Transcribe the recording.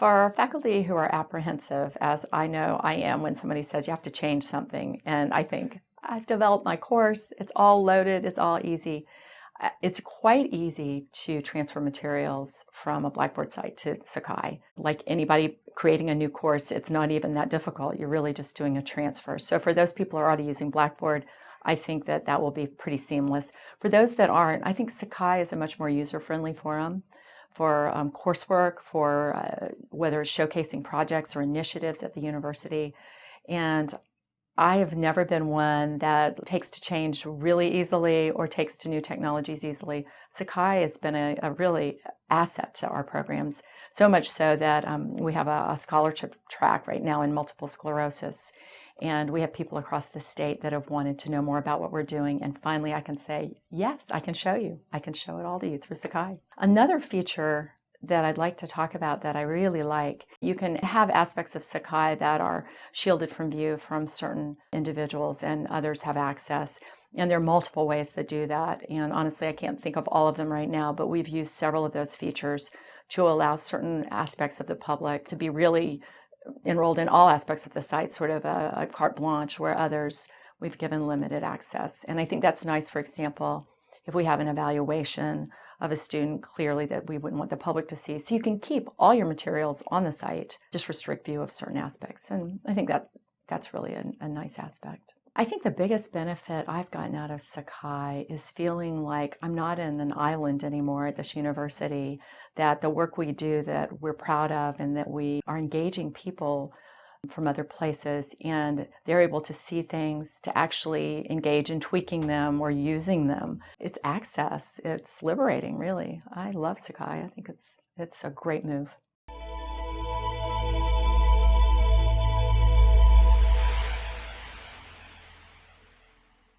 For faculty who are apprehensive, as I know I am when somebody says you have to change something, and I think, I've developed my course, it's all loaded, it's all easy. Uh, it's quite easy to transfer materials from a Blackboard site to Sakai. Like anybody creating a new course, it's not even that difficult. You're really just doing a transfer. So for those people who are already using Blackboard, I think that that will be pretty seamless. For those that aren't, I think Sakai is a much more user-friendly forum for um, coursework, for uh, whether it's showcasing projects or initiatives at the university. And I have never been one that takes to change really easily or takes to new technologies easily. Sakai has been a, a really asset to our programs, so much so that um, we have a, a scholarship track right now in multiple sclerosis. And we have people across the state that have wanted to know more about what we're doing. And finally, I can say, yes, I can show you. I can show it all to you through Sakai. Another feature that I'd like to talk about that I really like. You can have aspects of Sakai that are shielded from view from certain individuals and others have access. And there are multiple ways to do that. And honestly, I can't think of all of them right now, but we've used several of those features to allow certain aspects of the public to be really enrolled in all aspects of the site, sort of a, a carte blanche, where others we've given limited access. And I think that's nice, for example, if we have an evaluation of a student clearly that we wouldn't want the public to see. So you can keep all your materials on the site, just restrict view of certain aspects. And I think that that's really a, a nice aspect. I think the biggest benefit I've gotten out of Sakai is feeling like I'm not in an island anymore at this university, that the work we do that we're proud of and that we are engaging people from other places and they're able to see things, to actually engage in tweaking them or using them. It's access. It's liberating, really. I love Sakai. I think it's, it's a great move.